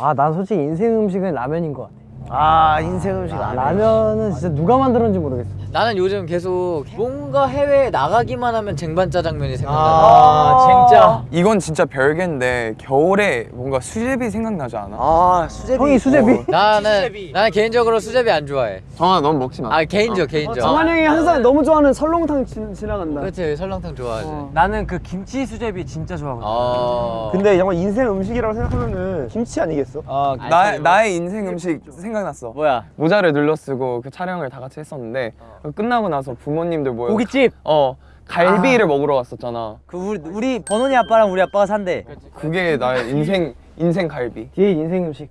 아, 난 솔직히 인생 음식은 라면인 것 같아. 아 인생 음식 아, 라면. 라면은 진짜 누가 만들었는지 모르겠어. 나는 요즘 계속 뭔가 해외에 나가기만 하면 쟁반 짜장면이 생각나. 아, 진짜. 이건 진짜 별개인데 겨울에 뭔가 수제비 생각나지 않아? 아 수제비. 형이 수제비? 나는 나는 개인적으로 수제비 안 좋아해. 정아 넌 먹지 마. 아 개인적 개인적. 정한 형이 항상 너무 좋아하는 설렁탕 지, 지나간다. 그렇지 설렁탕 좋아하지. 나는 그 김치 수제비 진짜 좋아하거든. 어. 근데 정말 인생 음식이라고 생각하면은 김치 아니겠어? 아, 나, 나의 인생 음식 생각났어. 뭐야? 모자를 눌러 쓰고 그 촬영을 다 같이 했었는데 끝나고 나서 부모님들 모여 고깃집. 어 갈비를 먹으러 갔었잖아. 그 우리 우리 번원이 아빠랑 우리 아빠가 산대. 그게 나의 인생 인생 갈비. 뒤에 인생 음식.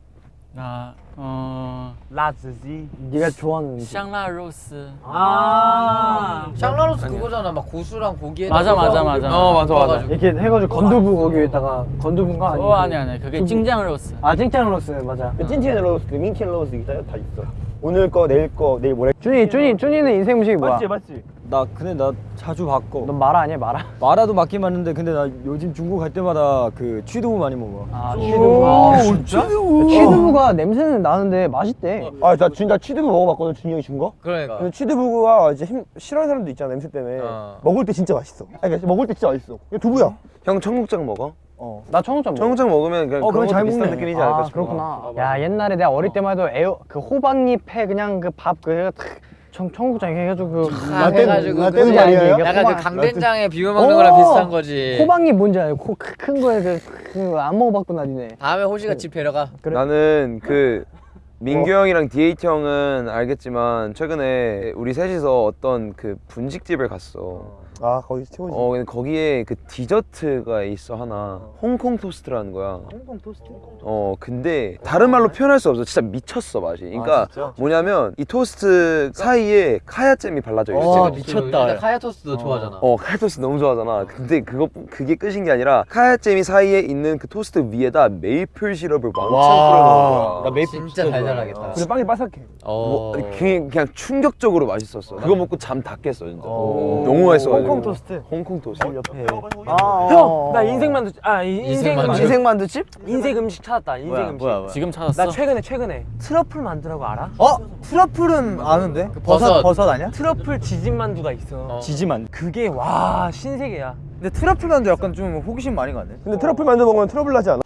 나 어... 라즈지 네가 좋아하는 음식. 샹라로스 아. 샹라로스 그거잖아. 막 고수랑 고기에 맞아, 맞아, 맞아. 어 맞아 맞아. 이렇게 해가지고 건두부 거기에다가 건두부인가 어 아니 아니 그게 찡장로스 아 찡짱 로스 맞아. 그 찐찐 로스, 그 민킨 로스 다, 다 있어. 오늘 거, 내일 거, 내일 모레. 준이 준이 준이는 인생 음식이 뭐야? 맞지, 맞지. 나 근데 나 자주 바꿔 넌 마라 아니야 마라? 마라도 맞긴 맞는데 근데 나 요즘 중국 갈 때마다 그 취두부 많이 먹어 아 취두부. 진짜? 취두부 가 냄새는 나는데 맛있대. 아, 나 준, 나 취두부 먹어봤거든, 준이 형이 준 거. 그러니까. 근데 취두부가 이제 힘, 싫어하는 사람도 있잖아, 냄새 때문에. 어. 먹을 때 진짜 맛있어. 아니, 그러니까 먹을 때 진짜 맛있어. 이거 두부야. 형 청국장 먹어? 어. 나 청국장 먹어. 청국장 먹으면 그냥 어, 그런 잘 비슷한 먹네. 느낌이지 않을까 아 싶어. 그렇구나. 야 옛날에 내가 어릴 때만 해도 에어 그 호박잎에 그냥 그 밥그 해가 탁 청, 청국장 해가지고 그 아, 해가지고 라떼 그지? 말이에요? 약간 그 호박- 강된장에 비벼 먹는 거랑 비슷한 거지. 호박잎 뭔지 크- 큰 거에 그안 먹어봤구나 니네. 다음에 호시가 집 데려가. 그래. 나는 그 민규 형이랑 디에잇 형은 알겠지만 최근에 우리 셋이서 어떤 그 분식집을 갔어. 아, 거기 최고지. 어 근데 거기에 그 디저트가 있어 하나 홍콩 토스트라는 거야. 홍콩 토스트? 어 근데 다른 말로 표현할 수 없어. 진짜 미쳤어 맛이. 그러니까 뭐냐면 이 토스트 사이에 카야잼이 발라져 있어. 와 미쳤다. 카야 토스트도 좋아하잖아. 어 카야 토스트 너무 좋아하잖아. 근데 그거 그게 끝인 게 아니라 카야잼이 사이에 있는 그 토스트 위에다 메이플 시럽을 왕창 뿌려놓은 거야. 메이플 진짜 달달하겠다. 근데 빵이 바삭해. 어. 뭐, 그냥, 그냥 충격적으로 맛있었어. 그거 먹고 잠 다 깼어 진짜. 너무 맛있어가지고. 홍콩 토스트. 홍콩 토스트. 옆에. 형, 나 인생 만두 아 이- 인생 인생 만두. 만두. 인생 만두집? 인생 음식 찾았다. 인생 뭐야, 음식. 뭐야, 뭐야. 지금 찾았어? 나 최근에 최근에 트러플 만두라고 알아? 어? 트러플은 아는데? 그 버섯. 버섯 아니야? 트러플 지진 만두가 있어. 지지만 그게 와 신세계야. 근데 트러플 만두 약간 좀 호기심 많이 가네. 근데 트러플 만두 먹으면 트러블 나지 않아?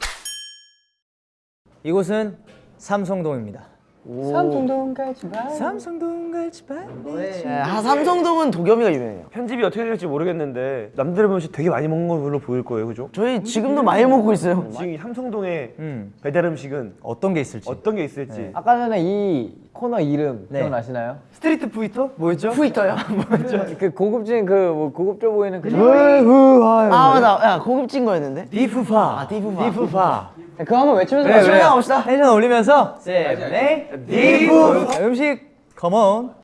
이곳은 삼성동입니다 삼성동 가지 마. 삼성동 갈지 마 네, 하 삼성동은 도겸이가 유명해요. 편집이 어떻게 될지 모르겠는데 남들 보면 되게 많이 먹는 걸로 보일 거예요, 그죠? 저희 지금도 많이 먹고 있어요. 지금 이 삼성동의 음 배달 음식은 어떤 게 있을지 어떤 게 있을지 아까 전에 이 코너 이름 네. 기억나시나요? 스트리트 푸이터? 뭐였죠? 푸이터요? 그 고급진 그 뭐 고급져 보이는 그아 맞아. 야 고급진 거였는데. 비프파 아 디프파. 비프파 그거 한번 외치면서 그래 그래. 가봅시다. 텐션 올리면서 세븐의 비프 음식 컴온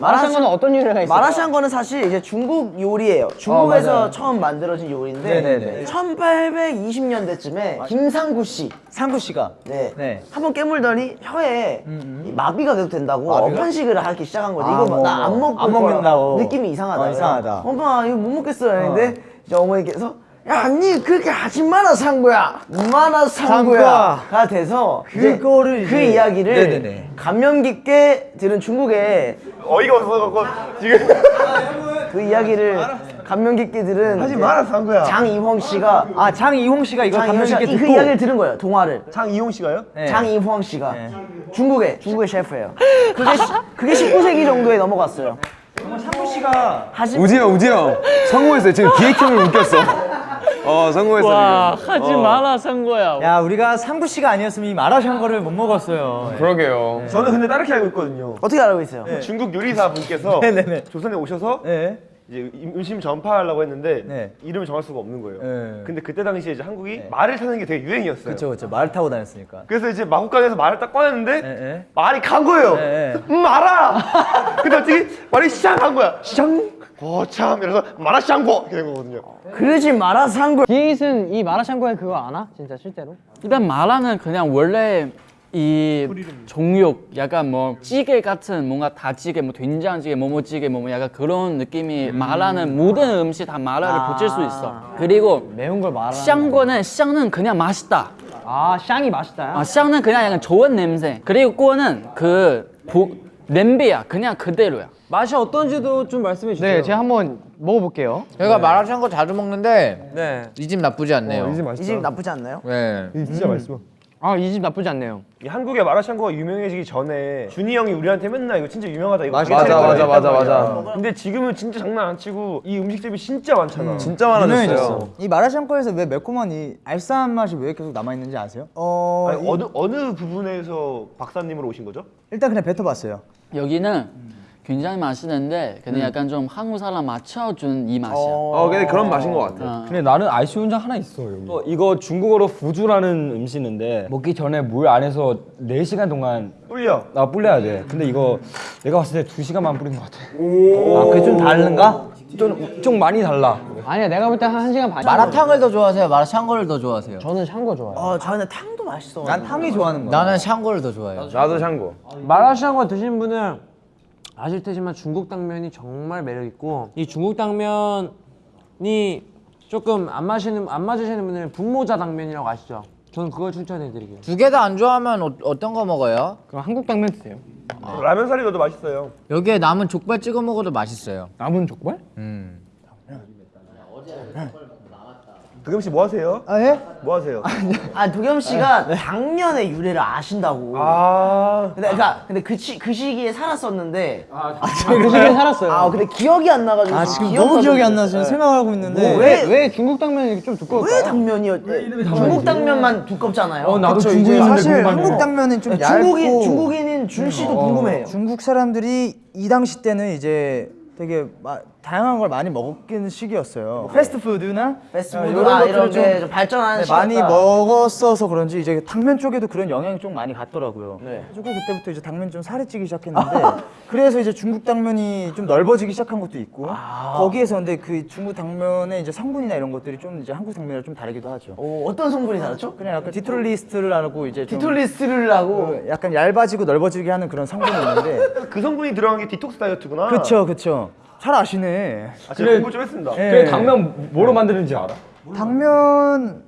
마라샹궈는 어떤 요리가 있어요? 마라샹궈는 사실 이제 중국 요리예요. 중국에서 처음 만들어진 요리인데 네네네. 1820년대쯤에 김상구 씨, 상구 씨가 네, 네. 한번 깨물더니 혀에 이 마비가 계속 된다고 편식을 하기 시작한 거지. 이거 뭐, 나안 뭐. 먹고 안. 먹는다고. 느낌이 이상하다. 어, 이상하다. 엄마 이거 못 먹겠어요. 했는데 이제 어머니께서 야, 니 그렇게 하지 마라 상구야. 마라 상구야 가 돼서 이제 그거를 그 이야기를 네네네. 감명 깊게 들은 중국의 어이가 없어갖고 지금 그 이야기를 감명 깊게 들은 하지 마라 상구야. 장이홍 씨가 아 장이홍 씨가 이거 장이홍 감명 깊게 그 듣고 이야기를 들은 거예요. 동화를. 장이용 씨가요? 네. 장이홍 씨가 중국의 중국의 셰프예요. 그게 시- 그게 19세기 정도에 넘어갔어요. 상구 씨가 하지 우지 형, 우지 형 성공했어요. 지금 DH 형을 웃겼어. 어 성공했어 와 지금. 하지 어. 마라 상거야 야 우리가 상구 씨가 아니었으면 이 마라샹궈를 못 먹었어요 그러게요. 저는 근데 다르게 알고 있거든요. 어떻게 알고 있어요? 중국 요리사 분께서 네네네. 조선에 오셔서 네. 이제 임- 음식 전파하려고 했는데 네. 이름을 정할 수가 없는 거예요. 네. 근데 그때 당시에 이제 한국이 말을 타는 게 되게 유행이었어요. 그렇죠 그렇죠 말 타고 다녔으니까 그래서 이제 마곡간에서 말을 딱 꺼냈는데 예, 예. 말이 간 거예요. 예, 예. 음, 말아. 근데 갑자기 말이 샹한 거야. 샹. 거참 이래서 마라 샹고 이렇게 된 거거든요. 그러지 마라 상구. 디에이슨 이 마라샹궈의 그거 아나? 진짜 실제로? 일단 마라는 그냥 원래 이 종육 약간 뭐 찌개 같은 뭔가 다찌개 뭐 된장찌개 뭐뭐찌개 뭐 약간 그런 느낌이 마라는 모든 음식 다 마라를 붙일 수 있어. 그리고 매운 걸 말하는 샹궈는 샹은 그냥 맛있다. 아 샹이 맛있다. 아, 샹은 그냥 약간 좋은 냄새. 그리고 꼬는 그 보, 냄비야. 그냥 그대로야. 맛이 어떤지도 좀 말씀해 주세요. 네 제가 한번 먹어볼게요. 저희가 마라샹궈 자주 먹는데 네. 이 집 나쁘지 않네요. 이집 나쁘지 않나요? 네. 진짜 맛있어. 아 이 집 나쁘지 않네요 이 한국의 마라샹궈가 유명해지기 전에 준이 형이 우리한테 맨날 이거 진짜 유명하다 이거 맞아, 맞아, 맞아, 맞아. 말이야. 근데 지금은 진짜 장난 안 치고 이 음식점이 진짜 많잖아. 진짜 많아졌어요. 이 마라샹궈에서 왜 매콤한 이 알싸한 맛이 왜 계속 남아있는지 아세요? 어 아니, 어느 어느 부분에서 박사님으로 오신 거죠? 일단 그냥 뱉어봤어요 여기는 굉장히 맛있는데 근데 약간 좀 한국 사람 맞춰준 이 맛이야 어, 근데 그런 맛인 것 같아. 어. 근데 나는 아쉬운 점 하나 있어 여기 어, 이거 중국어로 부주라는 음식인데 먹기 전에 물 안에서 4시간 동안 꿀려. 나 불려야 돼 근데 이거 내가 봤을 때 2시간만 뿌린 것 같아 아 그게 좀 다른가? 좀, 좀 많이 달라 아니야 내가 볼 때 한 1시간 반 마라탕을 더 좋아하세요? 마라샹궈를 더 좋아하세요? 저는 샹궈 좋아해요 어 저는 탕도 맛있어. 난 탕이 좋아하는 거야 나는 샹궈를 더 좋아해요. 나도 샹궈. 마라샹궈 드신 분은 아실 테지만 중국 당면이 정말 매력 있고 이 중국 당면이 조금 안 마시는 안 맞으시는 분들은 분모자 당면이라고 아시죠? 저는 그걸 추천해 드릴게요. 두 개 다 안 좋아하면 어, 어떤 거 먹어요? 그럼 한국 당면 드세요 라면 사리 넣어도 맛있어요. 여기에 남은 족발 찍어 먹어도 맛있어요. 남은 족발? 음. 도겸 씨 뭐 하세요? 아 예? 뭐 하세요? 아 도겸 씨가 당면의 유래를 아신다고. 아 근데 그러니까 근데 그, 시, 그 시기에 살았었는데 그 시기에 살았어요 아 근데 기억이 안 나가지고 아 지금 너무 기억이 안 나서 지금 생각하고 있는데 왜, 왜 중국 당면이 이렇게 좀 두꺼울까? 왜 당면이요? 중국 당면만 두껍잖아요. 어 나도 그쵸, 이제 사실 궁금하네. 한국 당면은 좀 중국인 얇고 중국인인 준 씨도 궁금해요. 중국 사람들이 이 당시 때는 이제 되게 마- 다양한 걸 많이 먹는 시기였어요. 패스트푸드나 패스트푸드 이런 아, 것들을 이런 좀게좀 발전하는 네, 많이. 먹었어서 그런지 이제 당면 쪽에도 그런 영향이 좀 많이 갔더라고요. 네. 그래서 그때부터 이제 당면 좀 살이 찌기 시작했는데 그래서 이제 중국 당면이 좀 넓어지기 시작한 것도 있고 아. 거기에서 근데 그 중국 당면의 이제 성분이나 이런 것들이 좀 이제 한국 당면이랑 좀 다르기도 하죠. 어, 어떤 성분이 다르죠? 그냥 약간 디톨리스트를 하고 이제 좀 디톨리스를 하고 그 약간 얇아지고 넓어지게 하는 그런 성분이 있는데 그 성분이 들어간 게 디톡스 다이어트구나. 그쵸 그쵸 잘 아시네 아, 제가 공부 좀 했습니다. 예. 그래 당면 뭐로 만드는지 알아? 당면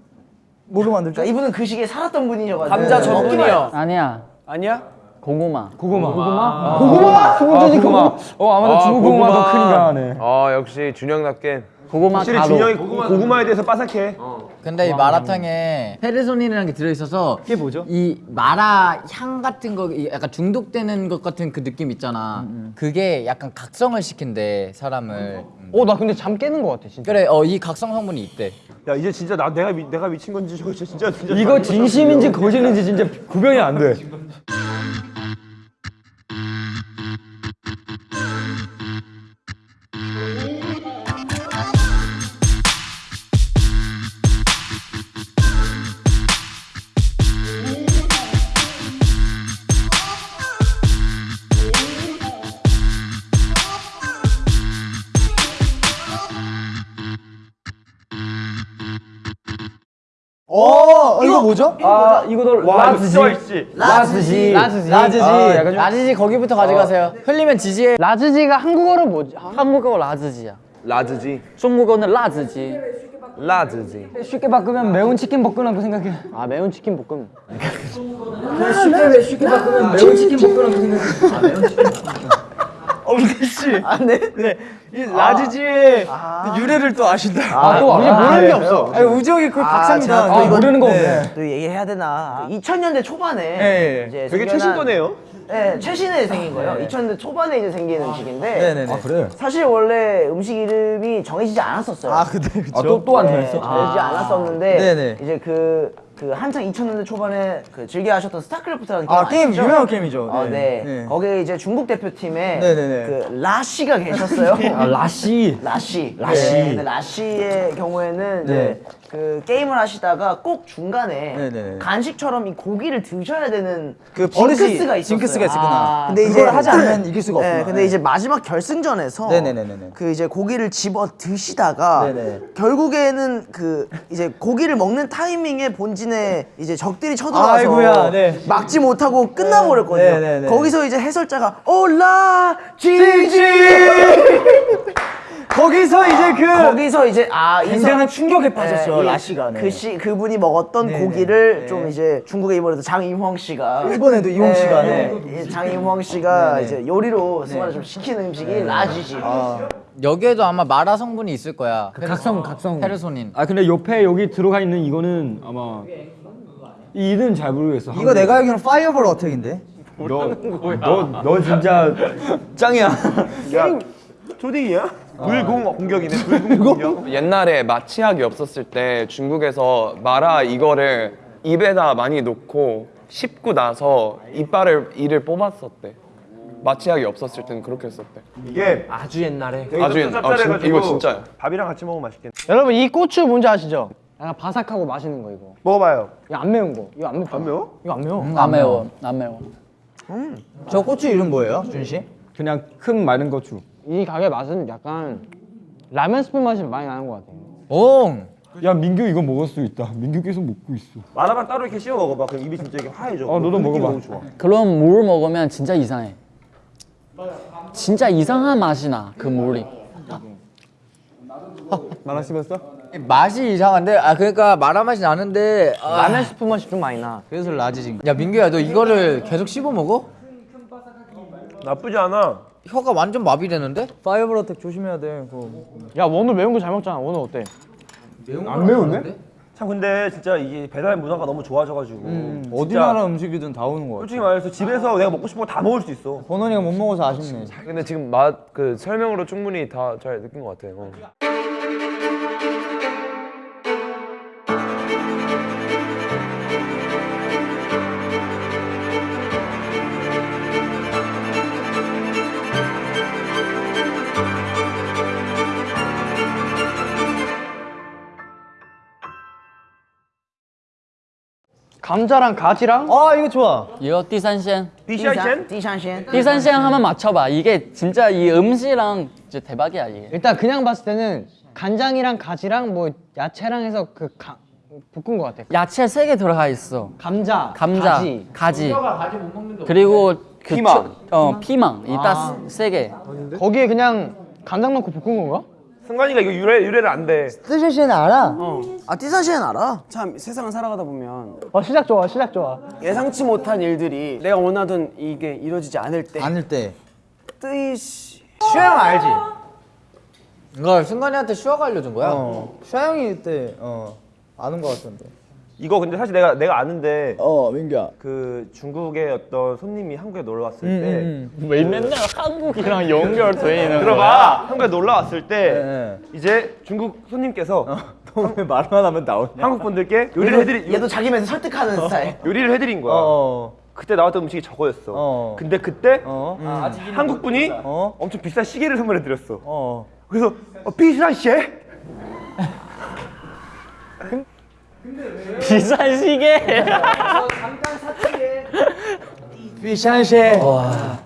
뭐로 만들죠? 그러니까 이분은 그 시기에 살았던 분이셔가지고 감자 전분이요. 아니야 아니야? 고구마 고구마 고구마? 고구마? 중국인이 고구마 어 아마도 아, 중국 고구마 더 고구마. 크니까 하네 아, 역시 준영답게. 고구마 확실히 가루 준영이 고구마. 에 대해서 빠삭해. 근데 이 마라탕에 페르소닌이라는 게 들어있어서 그게 뭐죠? 이 마라 향 같은 거이 약간 중독되는 것 같은 그 느낌 있잖아. 그게 약간 각성을 시킨대 사람을. 음. 어나 근데 잠 깨는 거 같아 진짜 그래, 어 이 각성 성분이 있대. 야 이제 진짜 나 내가 미, 내가 미친 건지 저거 진짜 진짜 이거 진심인지 거짓인지 진짜 구별이 안돼 이거 뭐죠? 아 이거도 라즈지. 라즈지 라즈지. 라즈지 아, 거기부터 가져가세요. 흘리면 지지해. 라즈지가 한국어로 뭐지? 한국어 라즈지야 라즈지. 중국어는 라즈지 라즈지. 쉽게 바꾸면 매운 치킨 볶음라고 생각해 아 매운 치킨 볶음 쉽게 쉽게 바꾸면 매운 치킨 볶음라고 생각해 아, 네? 네. 이 라지지의 유래를 또 아신다. 아 또 우리 모르는 게 없어 아니 우정이 그 박사입니다. 제가 아 모르는 거 없네 또 얘기해야 되나. 2000년대 초반에 예, 예. 이제 되게 최신 거네요. 네, 최신에 생긴 거예요. 2000년대 초반에 이제 생긴 음식인데 네네네. 아 그래? 사실 원래 음식 이름이 정해지지 않았었어요. 아 근데 그쵸? 아 또또안 네, 정했어? 정해지지 않았었는데 네네. 이제 그, 그 한창 2000년대 초반에 그 즐겨 하셨던 스타크래프트라는 게임 아 게임 아시죠? 유명한 게임이죠. 어, 네. 네. 거기에 이제 중국 대표팀에 네네네. 그 라씨가 계셨어요. 아 라시. 라씨. 라씨. 네, 근데 라씨의 경우에는 이제 네. 그 게임을 하시다가 꼭 중간에 네네네. 간식처럼 이 고기를 드셔야 되는 그 징크스가 있었어요. 징크스가 있었구나. 아, 근데 이제 하지 않으면 이길 수가 없구나. 네, 근데 이제 마지막 결승전에서 네네네네네. 그 이제 고기를 집어 드시다가 네네. 결국에는 그 이제 고기를 먹는 타이밍에 본진 에 이제 적들이 쳐들어와서 아이고야, 네. 막지 못하고 끝나버렸거든요. 네네네. 거기서 이제 해설자가 올라 지지 거기서 이제 그 거기서 이제 아 굉장한 충격에 빠졌죠 네, 이- 라시가. 네. 그 시, 그분이 먹었던. 고기를 네. 좀 이제 중국에 이번에도 장임황 씨가 일본에도 이홍 씨가, 네. 이 장임황 씨가. 이제 요리로 승화를 좀 시키는 음식이 라지지. 여기에도 아마 마라 성분이 있을 거야. 각성 각성. 페르소닌. 아 근데 옆에 여기 들어가 있는 이거는 아마 이 이름 잘 모르겠어. 이거 내가 알기로는 파이어볼 어택인데. 너너 진짜 짱이야. 초딩이야? 불공 공격이네. 불공 공격. 옛날에 마취약이 없었을 때 중국에서 마라 이거를 입에다 많이 놓고 씹고 나서 이빨을 이를 뽑았었대. 마취약이 없었을 때는 그렇게 했었대. 이게 아주 옛날에. 아주 옛- 아, 진- 이거 진짜요. 밥이랑 같이 먹으면 맛있겠네. 여러분 이 고추 뭔지 아시죠? 약간 바삭하고 맛있는 거 이거. 먹어봐요. 이거 안 매운 거. 이거 안 매워. 안 매워? 이거 안 매워. 안 매워 안 매워 저 고추 이름 뭐예요, 준 씨? 그냥 큰 마른 고추. 이 가게 맛은 약간 라면 스프 맛이 많이 나는 것 같아요. 옹. 야 민규 이거 먹을 수 있다. 민규 계속 먹고 있어. 마라만 따로 이렇게 씹어 먹어봐. 그럼 입이 진짜 이렇게 하얘져. 어, 너도 그 느낌이 먹어봐. 좋아. 그런 물 먹으면 진짜 이상해 진짜 이상한 맛이 나그 물이 마라 씹었어? 맛이 이상한데 아 그러니까 마라 맛이 나는데 아, 라면 스프 맛이 좀 많이 나. 그래서 라즈진. 야 민규야 너 이거를 계속 씹어 먹어? 나쁘지 않아. 혀가 완전 마비되는데? 파이어볼 어택 조심해야 돼. 그거. 야 원우 매운 거 잘 먹잖아. 원우 어때? 안 매운데? 참 근데 진짜 이게 배달 문화가 너무 좋아져가지고 어디 진짜 나라 음식이든 다 오는 거 같아. 솔직히 말해서 집에서 내가 먹고 싶은 거 다 먹을 수 있어. 번원이가 못 먹어서 아쉽네. 근데 지금 맛 그 설명으로 충분히 다 잘 느낀 것 같아요. 어. 감자랑 가지랑 아 이거 좋아. 이거 디산시엔 디샤이첸? 디샨셴. 디산시엔 한번 맞춰봐 이게 진짜 이 음식이랑 진짜 대박이야 이게 일단 그냥 봤을 때는 간장이랑 가지랑 뭐 야채랑 해서 그 가, 볶은 것 같아. 야채 세 개 들어가 있어 감자, 감자, 가지. 가지, 그리고 그 피망. 초- 어 피망 있다 세 개. 거기에 그냥 간장 넣고 볶은 건가? 승관이가 이거 유래 유래를 안대. 스시는 알아? 아 디샨셴 알아? 참 세상을 살아가다 보면 어 시작 좋아, 시작 좋아. 예상치 못한 일들이 내가 원하던 이게 이루어지지 않을 때 아닐 때. 뜨이시 슈영 알지? 이거 승관이한테 슈아가 알려준 거야? 어. 슈영이 때 어. 아는 거 같던데. 이거 근데 사실 내가 내가 아는데 어 민규야. 그 중국의 어떤 손님이 한국에 놀러 왔을 음, 때 음, 왜 맨날 한국이랑 연결돼 있는 들어봐 한국에 놀러 왔을 때 네. 이제 중국 손님께서 너왜 말만 하면 나오냐? 한국 분들께 요리를 해드리 얘도 자기 면서 설득하는 스타일. 요리를 해드린 거야. 어. 그때 나왔던 음식이 저거였어. 어. 근데 그때 어. 한국 분이 어. 엄청 비싼 시계를 선물해 드렸어. 어. 그래서 어, 비싼 시계? 비싼 시계. 비샨쉐.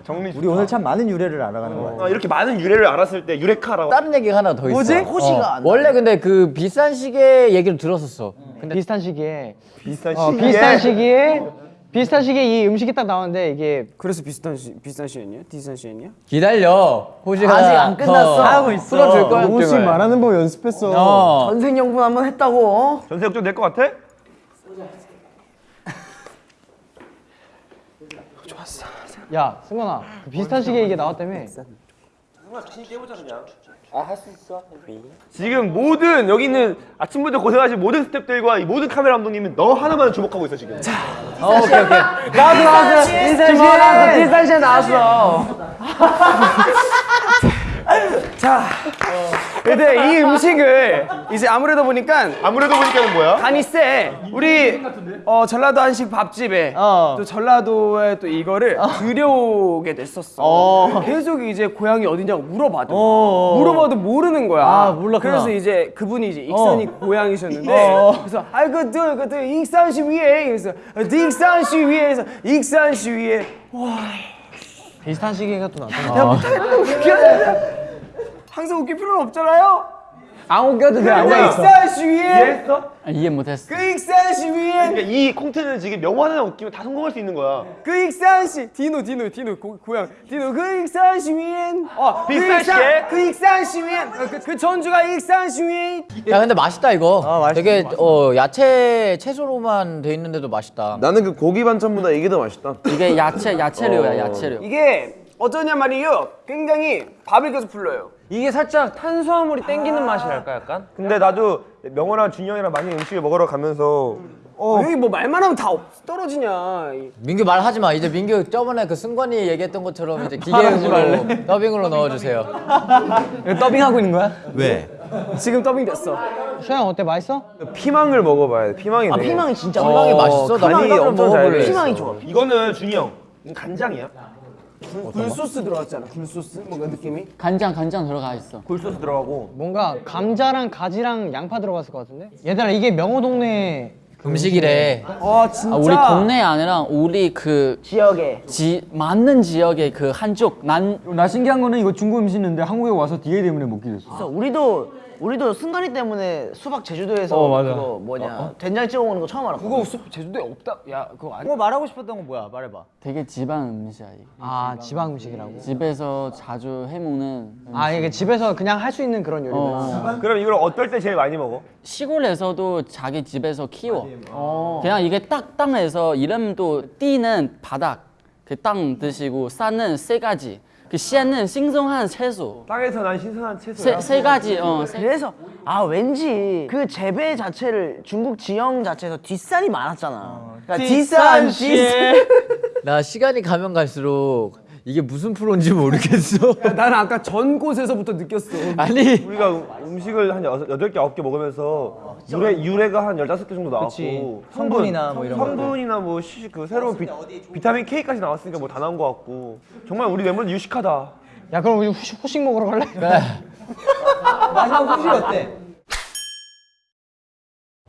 정리. 우리 오늘 참 많은 유래를 알아가는 거야. 어, 이렇게 많은 유래를 알았을 때 유레카라고. 다른 얘기가 하나 더 있어. 뭐지? 호시가 안 나. 원래 근데 그 비싼 시계 얘기를 들었었어. 근데 비슷한 시기에 비싼 어, 시계. 비슷한 시기에 비슷한 시기에 이 음식이 딱 나왔는데 이게 그래서 비슷한 시, 비싼 시엔이야? 디싼 시엔이야? 기다려. 호시가 아직 안 끝났어. 더 하고 있어. 풀어줄 거야. 영호씨 말하는 법 연습했어. 어. 전생연분 한번 했다고. 어? 전세 역전 될것 같아? 야 승관아 그 비슷한 시기에 이게 나왔다며. 지금 모든 여기 있는 아침부터 고생하신 모든 스태프들과 이 모든 카메라 감독님은 너 하나만 주목하고 있어 지금. 나도 나도 인사시 나도 인사시 나왔어. 자, 근데 이 음식을 이제 아무래도 보니까 아무래도 보니까는 뭐야? 간이 세. 우리 어, 전라도 한식 밥집에 또 전라도에 또 이거를 들여오게 됐었어. 계속 이제 고향이 어디냐고 물어봐도 물어봐도 모르는 거야. 아, 몰랐구나. 그래서 이제 그분이 이제 익산이 고향이셨는데 그래서 아이 그그 그, 그, 익산시 위에 그래서 익산시 위에서 익산시 위에 비슷한 시기가 또 나타나. 항상 웃길 필요는 없잖아요. 안 웃겨도 돼. 안그 웃겨. 익산시 위에 이해했어? 아, 이해 못했어. 그 익산시 위에 그러니까 이 콘텐츠는 지금 명호 하나 웃기면 다 성공할 수 있는 거야. 그 익산시 디노 디노 디노 고, 고향 디노 그 익산시 위엔 어, 익산시에? 그 익산시 위엔 어, 그, 그 전주가 익산시 위엔 야 근데 맛있다 이거. 맛있- 되게 어 야채 채소로만 돼 있는데도 맛있다. 나는 그 고기 반찬보다 이게 더 맛있다. 이게 야채 야채류야 야채류. 이게 어떠냐 말이에요 굉장히 밥을 계속 불러요 이게 살짝 탄수화물이 땡기는 맛이랄까 약간? 근데 나도 명호랑 준영이랑 많이 음식을 먹으러 가면서 어. 여기 뭐 말만 하면 다 없- 떨어지냐 이- 민규 말하지 마. 이제 민규 저번에 그 승관이 얘기했던 것처럼 이제 기계음으로 더빙으로 넣어주세요. 더빙하고 있는 거야? 지금 더빙 됐어 수영 어때? 맛있어? 피망을 먹어봐야 돼. 피망이 아 되게- 피망이 진짜 피망이 맛있어. 나 간이 피망을 엄청 잘 먹어볼래. 돼. 피망이 좋아. 이거는 준이 형 간장이야? 굴소스 들어갔잖아 굴소스 뭔가 느낌이 간장 간장 들어가 있어. 굴소스 들어가고 뭔가 감자랑 가지랑 양파 들어갔을 것 같은데? 얘들아 이게 명호 동네 음식이래. 아 진짜 아, 우리 동네 아니라 우리 그 지역에 지, 맞는 지역의 그 한쪽 난 나 신기한 거는 이거 중국 음식인데 한국에 와서 DA 때문에 먹게 됐어. 그래서 우리도 우리도 승관이 때문에 수박 제주도에서 어. 그거 뭐냐 된장 찍어 먹는 거 처음 알았고. 그거 수- 제주도에 없다 야 그거 아니 뭐 말하고 싶었던 건 뭐야? 말해봐. 되게 지방 음식이야 이게. 아 지방 음식이라고? 집에서 자주 해먹는 아 이게 집에서 그냥 할 수 있는 그런 요리구나 어, 그럼 이걸 어떨 때 제일 많이 먹어? 시골에서도 자기 집에서 키워. 그냥 이게 딱 땅에서 이름도 띠는 바닥, 그 땅 드시고 산은 세 가지, 그 씨는 신성한 채소. 땅에서 난 신선한 채소야. 세, 세 가지. 어, 세, 그래서 아 왠지 그 재배 자체를 중국 지형 자체에서 뒷산이 많았잖아. 그러니까 뒷산 씨. 나 시간이 가면 갈수록 이게 무슨 프로인지 모르겠어. 나는 아까 전 곳에서부터 느꼈어 아니 우리가 음- 음식을 한 여섯, 여덟 개, 아홉 개 먹으면서 유래, 유래가 한 열다섯 개 정도 나왔고 성분이나 뭐 이런 거. 성분이나 뭐 시, 그 새로운 비, 비타민 K까지 나왔으니까 뭐 다 나온 것 같고 정말 우리 멤버들 유식하다 야 그럼 우리 후식, 후식 먹으러 갈래? 마지막 후식 어때?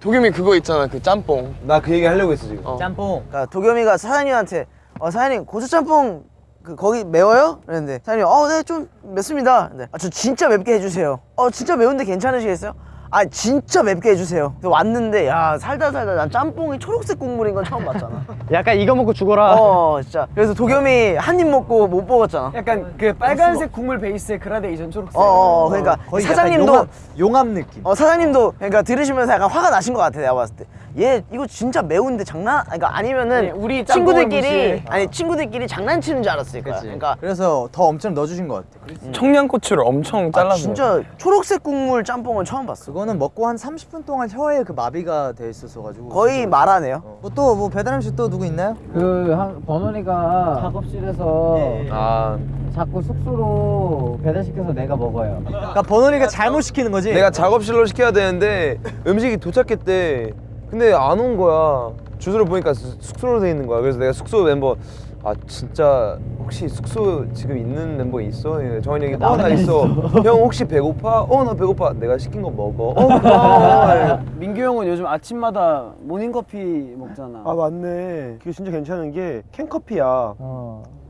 도겸이 그거 있잖아 그 짬뽕. 나 그 얘기 하려고 했어 지금. 짬뽕. 그러니까 도겸이가 사장님한테 어 사장님 고추 짬뽕 그 거기 매워요? 그랬는데 사장님 어 네 좀 맵습니다. 근데 아, 저 진짜 맵게 해주세요. 어 진짜 매운데 괜찮으시겠어요? 아 진짜 맵게 해주세요. 그래서 왔는데 야 살다 살다 난 짬뽕이 초록색 국물인 건 처음 봤잖아. 약간 이거 먹고 죽어라. 어 진짜. 그래서 도겸이 한 입 먹고 못 먹었잖아. 약간 그 빨간색 국물 베이스의 그라데이션 초록색 어, 어, 어 그러니까 거의 사장님도 용암, 용암 느낌. 어 사장님도 그러니까 들으시면서 약간 화가 나신 것 같아 내가 봤을 때. 얘 이거 진짜 매운데 장난? 그러니까 아니면은 아니, 우리 짬뽕을 친구들끼리. 아니 친구들끼리 장난치는 줄 알았을 거야. 그러니까 그래서 더 엄청 넣어주신 것 같아. 청양고추를 엄청 아, 잘라서. 진짜 초록색 국물 짬뽕은 처음 봤어. 그거는 먹고 한 30분 동안 혀에 그 마비가 돼 있었어 가지고. 거의 말하네요. 뭐또뭐 배달 음식 또 누구 있나요? 그 한, 번원이가 작업실에서 아 자꾸 숙소로 배달시켜서 내가 먹어요. 그러니까 번원이가 잘못 시키는 거지. 내가 작업실로 시켜야 되는데 음식이 도착했대. 근데 안 온 거야. 주소를 보니까 수- 숙소로 돼 있는 거야. 그래서 내가 숙소 멤버 아 진짜 혹시 숙소 지금 있는 멤버 있어? 예, 정한이 형이 어나 있어. 형 혹시 배고파? 어 나 배고파. 내가 시킨 거 먹어. 어 그럼. 민규 형은 요즘 아침마다 모닝커피 먹잖아 아 맞네 그게 진짜 괜찮은 게 캔커피야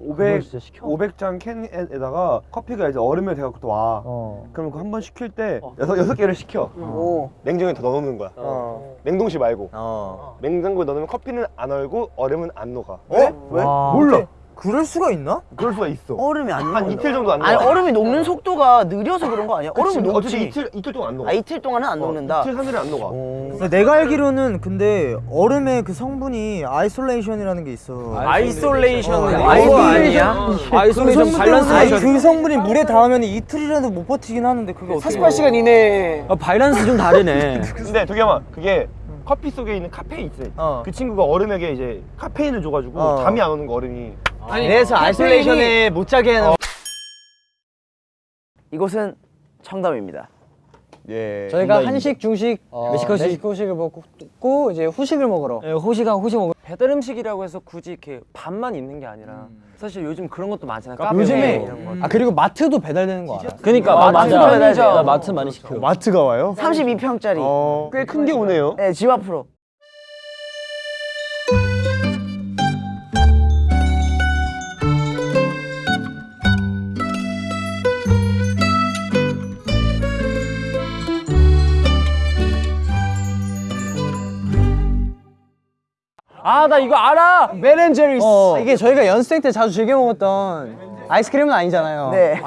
500, 500잔 캔에다가 커피가 이제 얼음에 돼갖고 또 와. 그럼 그 한 번 시킬 때 여섯, 여섯 개를 시켜. 오. 냉장고에 더 넣어놓는 거야. 냉동실 말고. 어. 냉장고에 넣으면 커피는 안 얼고 얼음은 안 녹아. 왜? 왜? 몰라. 그럴 수가 있나? 그럴 수가 있어. 얼음이 안한 녹는다. 이틀 정도 안 아니 녹아. 얼음이 녹는 속도가 느려서 그런 거 아니야? 얼음이 그치, 녹지. 어차피 이틀 이틀 동안 안 녹아. 아 이틀 동안은 안 녹는다. 이틀 삼일은 안 녹아. 근데 내가 알기로는 근데 얼음의 그 성분이 isolation이라는 게 있어. isolation은 isolation 아니야? isolation 밸런스 아니 그 성분이 물에 닿으면 이틀이라도 못 버티긴 하는데 그게 어떻게 48시간 이내에 아, 밸런스 좀 다르네. 근데 도겸아 그게 커피 속에 있는 카페인 있어. 어. 그 친구가 얼음에게 이제 카페인을 줘가지고 어. 잠이 안 오는 거 얼음이. 그래서 isolation에 못 자게 하는 이곳은 청담입니다. 예. 저희가 한식, 중식, 멕시코식. 멕시코식을 먹고 이제 후식을 먹으러 예, 호시가 호시 먹. 배달 음식이라고 해서 굳이 이렇게 밥만 있는 게 아니라 사실 요즘 그런 것도 많잖아요. 카페 요즘에 이런 거. 아 그리고 마트도 배달되는 거 알아? 그러니까 아, 마트. 맞아. 마트 많이 시켜. 마트가 와요? 32평짜리. 어. 꽤큰 게 오네요. 네, 집 앞으로. 아, 나 이거 알아. 베렌제리스 이게 저희가 연습생 때 자주 즐겨 먹었던 아이스크림은 아니잖아요. 네.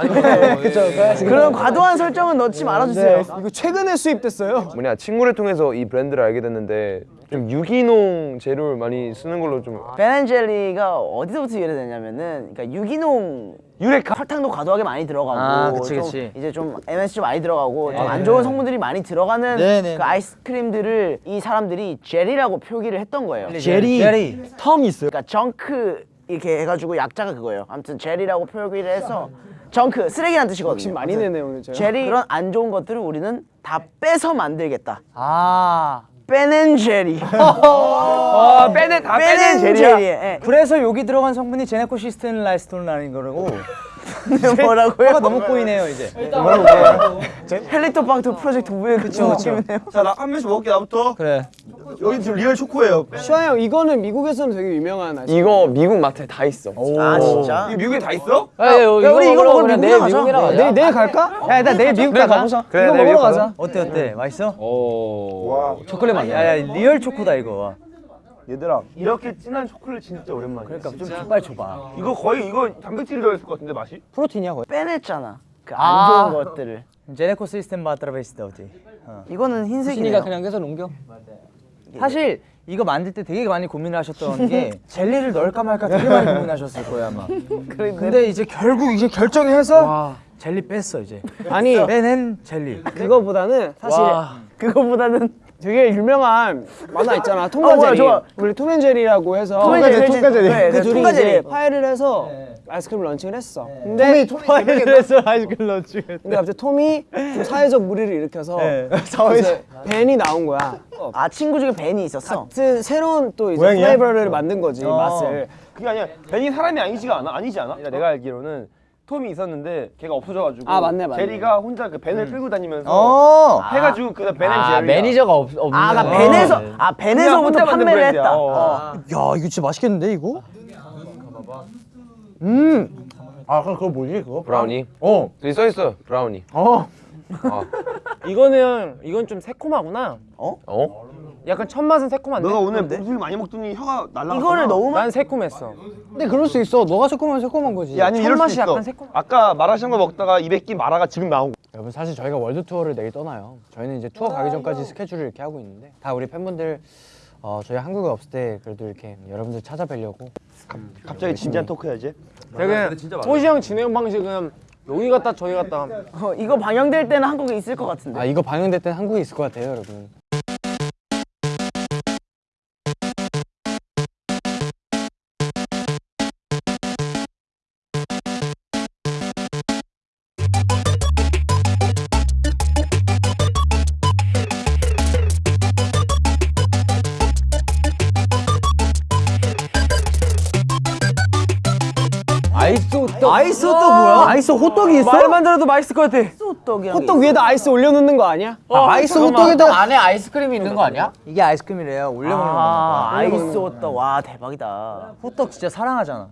그쵸. 그런 과도한 설정은 넣지 말아주세요. 이거 최근에 수입됐어요. 뭐냐 친구를 통해서 이 브랜드를 알게 됐는데 좀 유기농 재료를 많이 쓰는 걸로 좀 베렌젤리가 어디서부터 유래되냐면은 그러니까 유기농 유레카. 설탕도 과도하게 많이 들어가고 아, 그치, 좀 그치. 이제 좀 MSG 많이 들어가고 좀안 좋은 성분들이 많이 들어가는 네, 네, 그 네. 아이스크림들을 이 사람들이 젤이라고 표기를 했던 거예요. 제리. 제리. term이 있어요. 그러니까 junk 이렇게 해가지고 약자가 그거예요. 아무튼 젤이라고 표기를 해서 정크 쓰레기란 뜻이거든요. 욕심 많이 내네 오늘 저. 젤이 그런 안 좋은 것들을 우리는 다 빼서 만들겠다. 아 빼낸 젤이. 아 빼내 다 빼낸 젤이. 예. 그래서 여기 들어간 성분이 제네코시스텐 라이스톤이라는 거라고. 뭐라고요? 너무 꼬이네요 이제. 헬리토박터 프로젝트 우에 그쵸 느낌이네요. 자, 나 한 명씩 먹을게 나부터. 그래. 여기 지금 리얼 초코예요. 슈아 형 이거는 미국에서는 되게 유명한 아이스. 이거 미국 마트에 다 있어. 아 진짜? 이게 미국에 다 있어? 야, 야, 이거 우리 이거 먹으러 그냥 미국 내일 가자. 내일 내일 갈까? 야 일단 내일 미국 가자. 그래, 이거 내일 먹으러 가자. 어때 어때? 맛있어? 오. 초콜릿 맛. 야야 real 초코다 이거. 얘들아, 이렇게 진한 초콜릿 진짜 오랜만이야. 그러니까 좀 족발 줘봐. 이거 거의 이거 단백질이 들어있을 것 같은데 맛이? protein이야 거의. 빼냈잖아. 그안 아. 좋은 것들을. 제네코 시스템 바트라베이스다 어디? 이거는 흰색이네요. 신이가 그냥 계속 옮겨. 사실 이거 만들 때 되게 많이 고민을 하셨던 게 젤리를 넣을까 말까 되게 많이 고민하셨을 거예요 아마. 근데 이제 결국 이제 결정해서 젤리 뺐어 이제. 아니 빼낸 젤리. 그거보다는 사실 그거보다는 되게 유명한 만화 있잖아. 어, 뭐야, 톰과 제리. 좋아. 우리 톰앤제리라고 해서 톰앤제리, 톰과 제리. 네, 그 네, 둘이 이제. 파이를 해서 아이스크림 런칭을 했어. 근데 그래서 아이스크림 넣었지. 근데 갑자기 톰이 좀 사회적 무리를 일으켜서 네. 이제 벤이 나온 거야. 아 친구 중에 벤이 있었어. 같은 새로운 또 이제 모양이야? flavor를 만든 거지 어. 맛을. 그게 아니야. 벤이 사람이 아니지가 않아? 아니지 않아? 내가 알기로는 톰이 있었는데 걔가 없어져가지고 아, 맞네, 맞네. 제리가 혼자 그 벤을 끌고 다니면서 어. 해가지고 그 벤앤 아 제리가 매니저가 없, 없는 아, 나 거. 벤에서 아 벤에서부터 혼자 만든 판매를 브랜드야. 했다. 어. 어. 야 이거 진짜 맛있겠는데 이거? 아 그럼 그거 뭐지 그거? 브라우니. 어. 여기 써 있어 브라우니. 어. 이거는 이건 좀 새콤하구나. 어? 약간 첫 맛은 새콤한데. 너가 오늘 음식을 많이 먹더니 혀가 날라갔구나 이거를 너무 난 새콤했어. 근데 그럴 수 있어. 너가 새콤하면 새콤한 거지. 야, 아니면 첫 이럴 맛이 수도 있어 약간 새콤- 아까 마라샹궈 먹다가 입에 낀 마라가 지금 나오고 여러분 사실 저희가 월드 투어를 내일 떠나요. 저희는 이제 투어 가기 전까지 스케줄을 이렇게 하고 있는데 다 우리 팬분들 어, 저희 한국에 없을 때 그래도 이렇게 여러분들 찾아뵈려고 갑자기 진지한 토크 해야지 되게 호시 형 진행 방식은 여기 갔다 저기 갔다. 어, 이거 방영될 때는 한국에 있을 것 같은데. 아 이거 방영될 땐 한국에 있을 것 같아요, 여러분. 아이스 또 아이스 호떡 뭐야? 아이스 호떡이 있어? 말만 들어도 맛있을 것 같아. 호떡이랑 호떡 위에다 아이스 올려놓는 거 아니야? 아이스 호떡에다 안에 아이스크림이 있는 거 아니야? 이게 아이스크림이래요. 올려 먹는 아, 거. 아이스 호떡 와 대박이다. 호떡 진짜 사랑하잖아.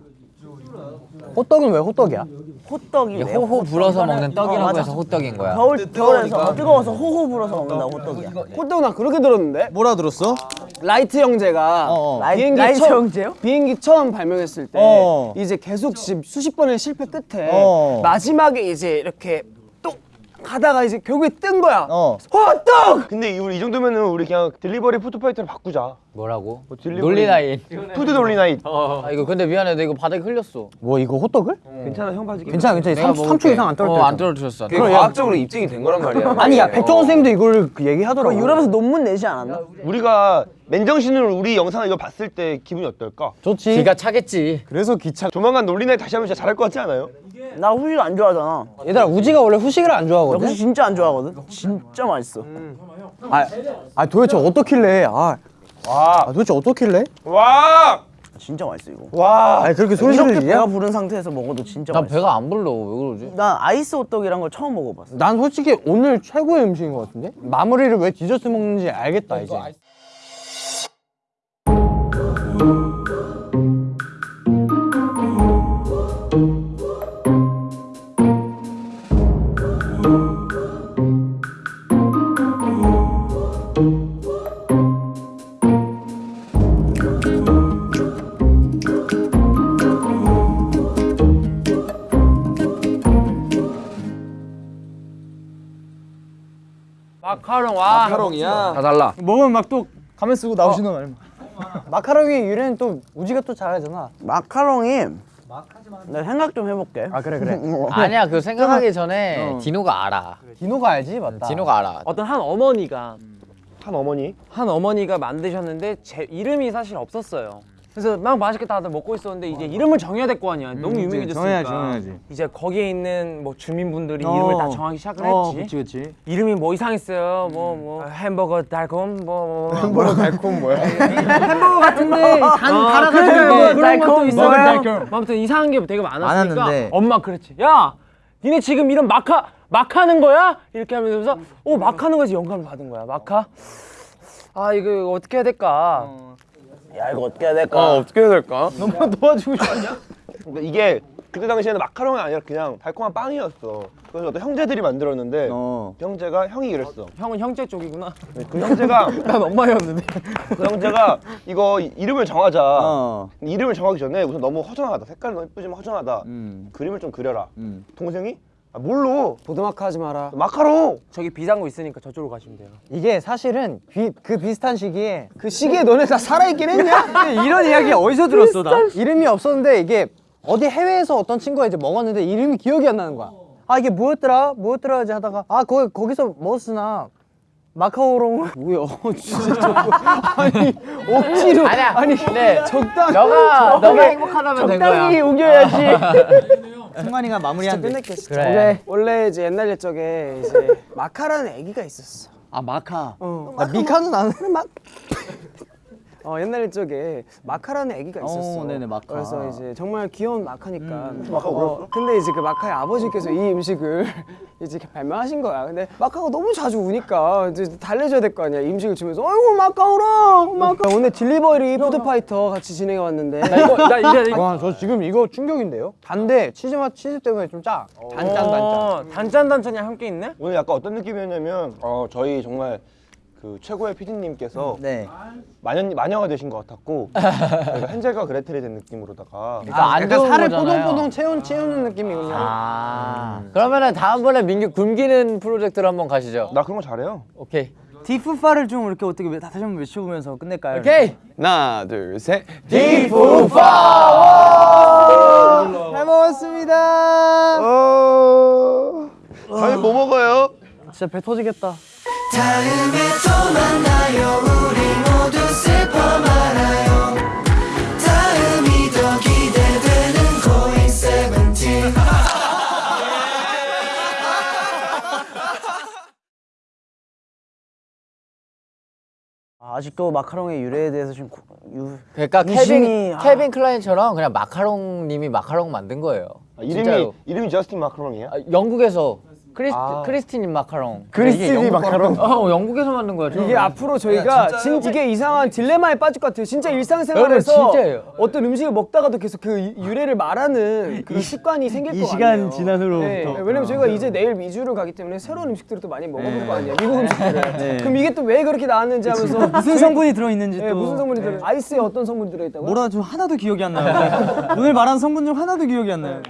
호떡은 왜 호떡이야? 호떡이 호호 불어서 먹는 어, 떡이라고 맞아. 해서 호떡인 거야. 겨울 겨울에서 뜨거워서 호호 불어서 먹는다 호떡이야. 호떡 나 그렇게 들었는데. 뭐라 들었어? 라이트 형제가 어, 어. 비행기 라이트 처음, 형제요? 비행기 처음 발명했을 때 어. 이제 계속 시- 수십 번의 실패 끝에 어. 마지막에 이제 이렇게 뚝 가다가 이제 결국에 뜬 거야. 어. 화떡! 근데 이- 우리 이 정도면은 우리 그냥 delivery food fighter를 바꾸자. 뭐라고? delivery- 논리나잇. food 논리나잇. 아 이거 근데 미안해, 나 이거 바닥에 흘렸어. 뭐 이거 호떡을? 괜찮아 형 봐줄게. 괜찮아 괜찮아. 내가 3, 먹을게. 3초 이상 안 떨어져. 어, 안 떨어뜨렸어. 그게 과학적으로 입증이 된 거란 말이야. 아니 야 백종원 선생님도 이걸 그 얘기하더라고. 유럽에서 논문 내지 않았나? 우리가 맨정신으로 우리 영상을 이거 봤을 때 기분이 어떨까? 좋지. 기가 차겠지. 그래서 기차 조만간 논리나잇 다시 하면 진짜 잘할 것 같지 않아요? 나 후식 안 좋아하잖아. 얘들아 우지가 원래 후식을 안나 좋아하거든. 후식 진짜 안 좋아하거든. 진짜 맛있어. 아, 아 도대체 어떻길래? 아, 와, 아 도대체 어떻길래? 와, 진짜 맛있어 이거. 와. 아니 그렇게 이렇게 소리를 배가? 부른 상태에서 먹어도 진짜 난 맛있어. 배가 안 불러. 왜 그러지? 난 아이스 호떡이란 걸 처음 먹어봤어. 난 솔직히 오늘 최고의 음식인 것 같은데? 마무리를 왜 디저트 먹는지 알겠다 이제. 마카롱 와. 마카롱이야. 다 달라. 먹으면 막 또 가면 쓰고 나오시는 거 아니야? 마카롱의 유래는 또 우지가 또 잘하잖아. 마카롱이 나 생각 좀 해볼게. 아 그래 그래. 아니야, 그 생각하기 전에 디노가 알아. 디노가 알지 맞다. 디노가 알아. 어떤 한 어머니가 한 어머니. 한 어머니가 만드셨는데 제 이름이 사실 없었어요. 그래서 막 맛있게 다들 먹고 있었는데 이제 이름을 정해야 될 거 아니야. 너무 유명해졌으니까. 정해야지, 정해야지. 이제 거기에 있는 뭐 주민분들이 어. 이름을 다 정하기 시작을 어, 했지. 그치 그치. 이름이 뭐 이상했어요. 뭐뭐 햄버거 달콤 뭐 햄버거 달콤 뭐야? 햄버거 같은데 단 달아가지고 뭐 그런 것도 있어요. 아무튼 이상한 게 되게 많았으니까 많았는데. 엄마 그랬지. 야, 니네 지금 이런 마카 마카는 거야? 이렇게 하면서 오 마카는 거에서 영감을 받은 거야. 마카. 아 이거 어떻게 해야 될까? 야 이거 어떻게 해야 될까? 아 어떻게 해야 될까? 그러니까 이게 그때 당시에는 마카롱이 아니라 그냥 달콤한 빵이었어. 그래서 어떤 형제들이 만들었는데 어. 그 형제가 형이 이랬어. 형은 형제 쪽이구나. 그 형제가 난 엄마였는데. 그 형제가 이거 이- 이름을 정하자. 어. 이름을 정하기 전에 우선 너무 허전하다. 색깔 너무 예쁘지만 허전하다. 음. 그림을 좀 그려라. 음. 동생이 아, 뭘로? 보드마카 하지 마라. 마카롱. 저기 비상구 있으니까 저쪽으로 가시면 돼요. 이게 사실은 비, 그 비슷한 시기에 그 시기에 너네 다 살아있긴 했냐? 이런 이야기 어디서 들었어 나? 이름이 없었는데 이게 어디 해외에서 어떤 친구가 이제 먹었는데 이름이 기억이 안 나는 거야. 아 이게 뭐였더라? 뭐였더라? 이제 하다가 아 거기 거기서 먹었으나 마카오롱 뭐야? 진짜 저거 아니 억지로 아니야. 아니 근데 적당히 너가 너가 행복하다면 된 거야. 적당히 우겨야지. 승관이가 마무리한대. 끝냈겠어. 그래. 원래 이제 옛날 옛적에 이제 마카라는 애기가 있었어. 아 마카. 나 미카는 안 막. 어 옛날 옛적에 마카라는 애기가 있었어. 어, 네네, 마카. 그래서 이제 정말 귀여운 마카니까. 마카 울었어? 근데 이제 그 마카의 아버지께서 이 음식을 이제 이렇게 발명하신 거야. 근데 마카가 너무 자주 우니까 이제 달래줘야 될 거 아니야. 이 음식을 주면서 어이구 마카 울어. 마카 오늘 delivery food fighter 같이 진행해 왔는데. 나 이거 나 이제 와 저 지금 이거 충격인데요? 단데 치즈 맛 치즈 때문에 좀 짜. 단짠 단짠. 단짠 단짠이 함께 있네. 오늘 약간 어떤 느낌이었냐면 어 저희 정말 그 최고의 PD님께서 네. 마녀 마녀가 되신 것 같았고 헨젤과 그레텔이 된 느낌으로다가 그러니까 안 약간 살을 거잖아요. 뽀동뽀동 채운 채우는 느낌이군요. 아. 그러면은 다음번에 민규 굶기는 프로젝트로 한번 가시죠. 나 그런 거 잘해요. 오케이. 디프파를 좀 이렇게 어떻게 외- 다시 한번 외쳐보면서 끝낼까요? 오케이. 하나 둘 셋. 잘 먹었습니다. 어... 다음에 뭐 먹어요? 진짜 배 터지겠다. 다음에 또 만나요 우리 모두 슬퍼 말아요 다음이 더 기대되는 고잉 세븐틴 아, 아직도 마카롱의 유래에 대해서 좀 고- 유. 그러니까 케빈 아. 케빈 클라인처럼 그냥 마카롱 님이 마카롱 만든 거예요. 아, 이름이 진짜로. 이름이 저스틴 마카롱이야? 아, 영국에서 크리스 크리스틴 마카롱. 크리스틴이 마카롱. 어 영국에서 만든 거야. 이게 앞으로 저희가 진, 이게 이상한 딜레마에 빠질 것 같아요. 진짜 일상생활에서 진짜예요. 어떤 음식을 먹다가도 계속 그 유- 유래를 말하는 그런 습관이 생길 것 같아요. 지난 후로부터. 네, 왜냐면 저희가 이제 내일 미주를 가기 때문에 새로운 음식들을 또 많이 먹어볼 거 아니에요. 미국 음식들을. 그럼 이게 또 왜 그렇게 나왔는지 하면서 무슨 성분이 들어있는지 네, 또 무슨 성분이 들어? 아이스에 어떤 성분이 들어있다고요? 뭐라 좀 하나도 기억이 안 나요 오늘 말한 성분 중 하나도 기억이 안 나요